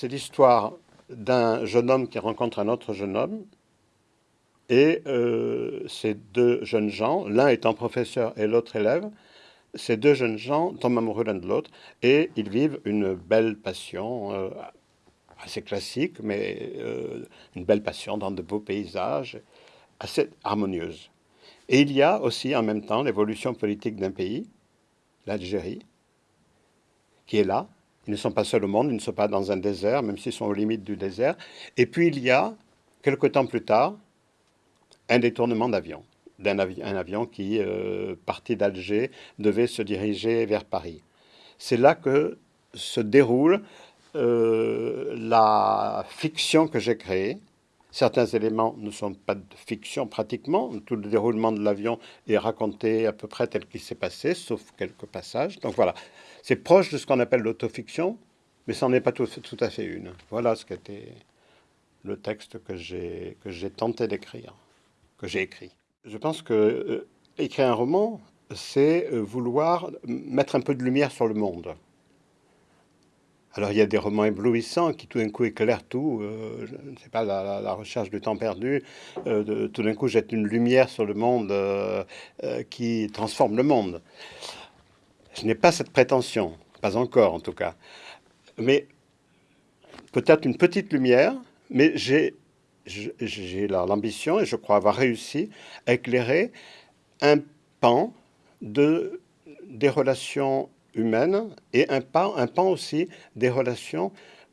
c'est l'histoire d'un jeune homme qui rencontre un autre jeune homme. Et euh, ces deux jeunes gens, l'un étant professeur et l'autre élève, ces deux jeunes gens tombent amoureux l'un de l'autre et ils vivent une belle passion, euh, assez classique, mais euh, une belle passion dans de beaux paysages, assez harmonieuse. Et il y a aussi en même temps l'évolution politique d'un pays, l'Algérie, qui est là. Ils ne sont pas seuls au monde, ils ne sont pas dans un désert, même s'ils sont aux limites du désert. Et puis il y a, quelque temps plus tard, un détournement d'avion, d'un avion, qui, euh, parti d'Alger, devait se diriger vers Paris. C'est là que se déroule euh, la fiction que j'ai créée. Certains éléments ne sont pas de fiction pratiquement. Tout le déroulement de l'avion est raconté à peu près tel qu'il s'est passé, sauf quelques passages. Donc voilà, c'est proche de ce qu'on appelle l'autofiction, mais ça n'en est pas tout, à fait une. Voilà ce qu'était le texte que j'ai tenté d'écrire, que j'ai écrit. Je pense que euh, écrire un roman, c'est euh, vouloir mettre un peu de lumière sur le monde. Alors il y a des romans éblouissants qui tout d'un coup éclairent tout, euh, je ne sais pas, la, recherche du temps perdu, de, tout d'un coup jette une lumière sur le monde qui transforme le monde. Je n'ai pas cette prétention, pas encore en tout cas, mais peut-être une petite lumière, mais j'ai j'ai l'ambition, et je crois avoir réussi, à éclairer un pan de, des relations humaines et un pan, aussi des relations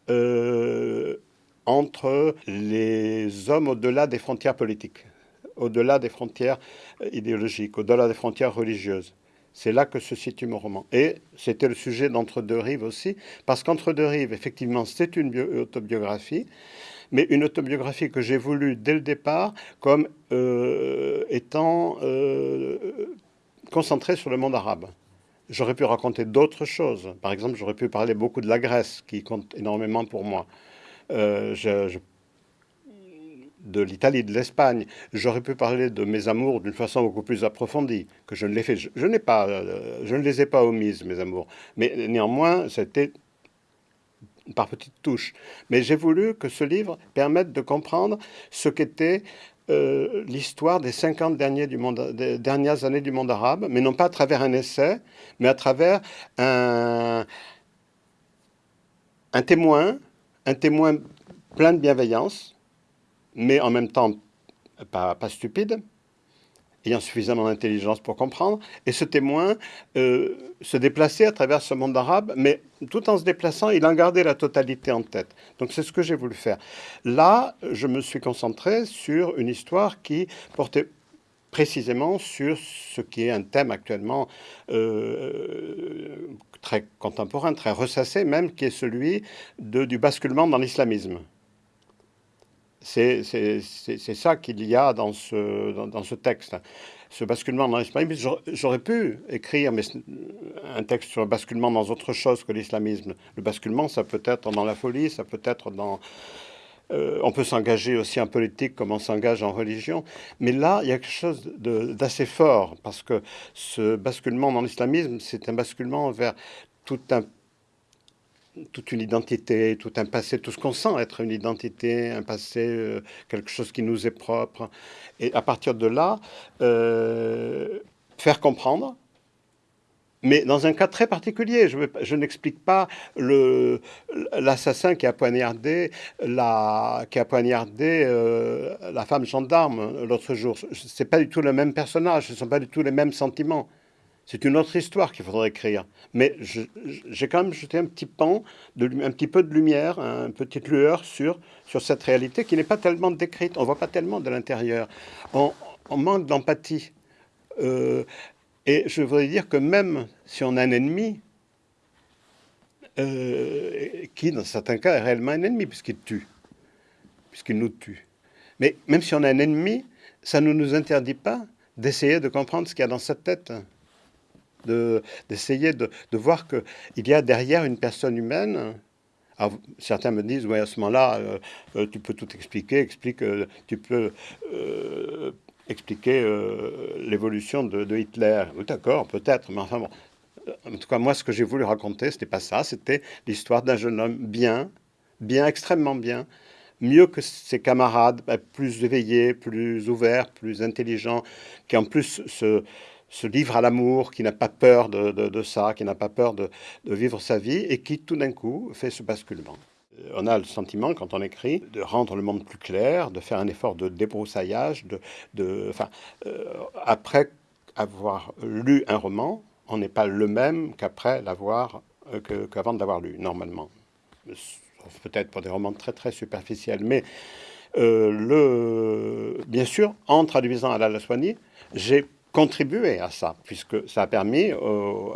euh, entre les hommes au-delà des frontières politiques, au-delà des frontières idéologiques, au-delà des frontières religieuses. C'est là que se situe mon roman. Et c'était le sujet d'Entre deux rives aussi, parce qu'Entre deux rives, effectivement, c'est une autobiographie, mais une autobiographie que j'ai voulu dès le départ comme euh, étant euh, concentrée sur le monde arabe. J'aurais pu raconter d'autres choses. Par exemple, j'aurais pu parler beaucoup de la Grèce, qui compte énormément pour moi. Euh, de l'Italie, de l'Espagne. J'aurais pu parler de mes amours d'une façon beaucoup plus approfondie, que je ne l'ai fait. Je, pas, je ne les ai pas omises, mes amours. Mais néanmoins, c'était par petites touches. Mais j'ai voulu que ce livre permette de comprendre ce qu'était euh, l'histoire des 50 derniers du monde, des dernières années du monde arabe, mais non pas à travers un essai, mais à travers un, témoin, un témoin plein de bienveillance, mais en même temps pas stupide, ayant suffisamment d'intelligence pour comprendre, et ce témoin euh, se déplaçait à travers ce monde arabe, mais tout en se déplaçant, il en gardait la totalité en tête. Donc c'est ce que j'ai voulu faire. Là, je me suis concentré sur une histoire qui portait précisément sur ce qui est un thème actuellement euh, très contemporain, très ressassé même, qui est celui du basculement dans l'islamisme. C'est ça qu'il y a dans ce, dans, ce, texte. Ce basculement dans l'islamisme, j'aurais pu écrire un texte sur le basculement dans autre chose que l'islamisme. Le basculement, ça peut être dans la folie, ça peut être dans... Euh, on peut s'engager aussi en politique comme on s'engage en religion. Mais là, il y a quelque chose d'assez fort, parce que ce basculement dans l'islamisme, c'est un basculement vers tout un toute une identité, tout un passé, tout ce qu'on sent être une identité, un passé, euh, quelque chose qui nous est propre. Et à partir de là, euh, faire comprendre, mais dans un cas très particulier. Je, n'explique pas l'assassin qui a poignardé la, qui a poignardé, euh, la femme gendarme l'autre jour. Ce n'est pas du tout le même personnage, ce ne sont pas du tout les mêmes sentiments. C'est une autre histoire qu'il faudrait écrire. Mais j'ai quand même jeté un petit pan, un petit peu de lumière, une petite lueur sur, sur cette réalité qui n'est pas tellement décrite. On ne voit pas tellement de l'intérieur. On, manque d'empathie. Euh, et je voudrais dire que même si on a un ennemi, euh, qui dans certains cas est réellement un ennemi, puisqu'il tue, puisqu'il nous tue. Mais même si on a un ennemi, ça ne nous interdit pas d'essayer de comprendre ce qu'il y a dans sa tête d'essayer de, voir qu'il y a derrière une personne humaine. certains me disent, oui, à ce moment-là, euh, euh, tu peux tout expliquer, explique, euh, tu peux expliquer l'évolution de, Hitler. D'accord, peut-être, mais enfin bon. En tout cas, moi, ce que j'ai voulu raconter, c'était pas ça, c'était l'histoire d'un jeune homme bien, bien, extrêmement bien, mieux que ses camarades, bah, plus éveillés, plus ouverts, plus intelligents, qui en plus se, se livrent à l'amour, qui n'a pas peur de, ça, qui n'a pas peur de, vivre sa vie, et qui tout d'un coup fait ce basculement. On a le sentiment, quand on écrit, de rendre le monde plus clair, de faire un effort de débroussaillage, de, enfin, euh, après avoir lu un roman, on n'est pas le même qu'après l'avoir, euh, qu'avant de l'avoir lu, normalement peut-être pour des romans très très superficiels, mais euh, le, bien sûr, en traduisant à la Soigny, j'ai contribué à ça, puisque ça a permis aux,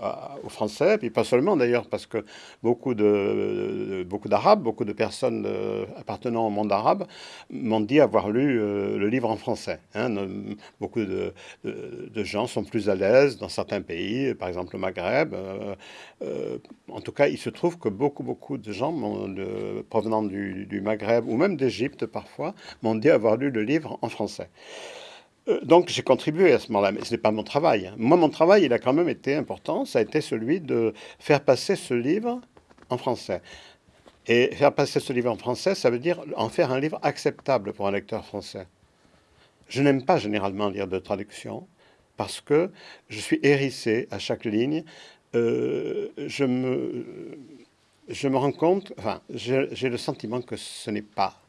Français, puis pas seulement d'ailleurs, parce que beaucoup de beaucoup d'Arabes, beaucoup de personnes euh, appartenant au monde arabe m'ont dit avoir lu euh, le livre en français. Hein. Beaucoup de, gens sont plus à l'aise dans certains pays, par exemple le Maghreb. Euh, en tout cas, il se trouve que beaucoup, beaucoup de gens provenant du, du Maghreb ou même d'Égypte parfois m'ont dit avoir lu le livre en français. Euh, donc j'ai contribué à ce moment-là, mais ce n'est pas mon travail. Moi, mon travail, il a quand même été important. Ça a été celui de faire passer ce livre en français. Et faire passer ce livre en français, ça veut dire en faire un livre acceptable pour un lecteur français. Je n'aime pas généralement lire de traduction parce que je suis hérissé à chaque ligne. Euh, je, me, je me rends compte, enfin, j'ai le sentiment que ce n'est pas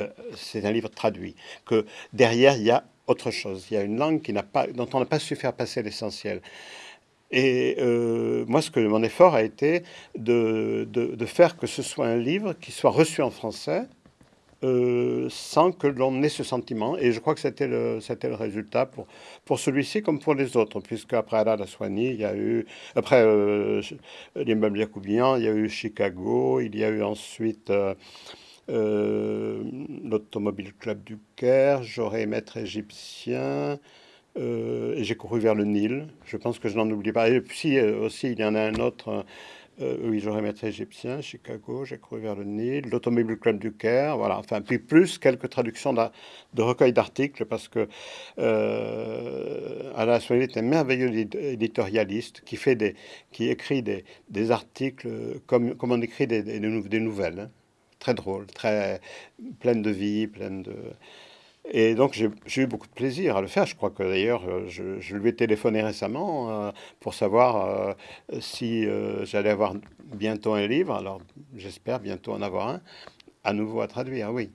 euh, c'est un livre traduit, que derrière, il y a autre chose. Il y a une langue qui pas, dont on n'a pas su faire passer l'essentiel. Et euh, moi, ce que mon effort a été de, faire que ce soit un livre qui soit reçu en français euh, sans que l'on ait ce sentiment. Et je crois que c'était le, résultat pour, pour celui-ci comme pour les autres, puisque après Alain Soigny, il y a eu, après euh, l'immeuble Yacoubian, il y a eu Chicago, il y a eu ensuite... Euh, euh, l'Automobile Club du Caire, j'aurais Maître égyptien, euh, et j'ai couru vers le Nil. Je pense que je n'en oublie pas. Et puis euh, aussi, il y en a un autre. oui, j'aurais Maître égyptien, Chicago, j'ai couru vers le Nil, l'Automobile Club du Caire, voilà. Enfin, puis plus quelques traductions de, recueils d'articles, parce que Alain Soigny est un merveilleux éditorialiste qui, fait des, écrit des, articles comme, on écrit des nouvelles. Hein très drôle, très pleine de vie, pleine de... Et donc j'ai eu beaucoup de plaisir à le faire. Je crois que d'ailleurs euh, je, lui ai téléphoné récemment euh, pour savoir euh, si j'allais avoir bientôt un livre. Alors j'espère bientôt en avoir un à nouveau à traduire, oui.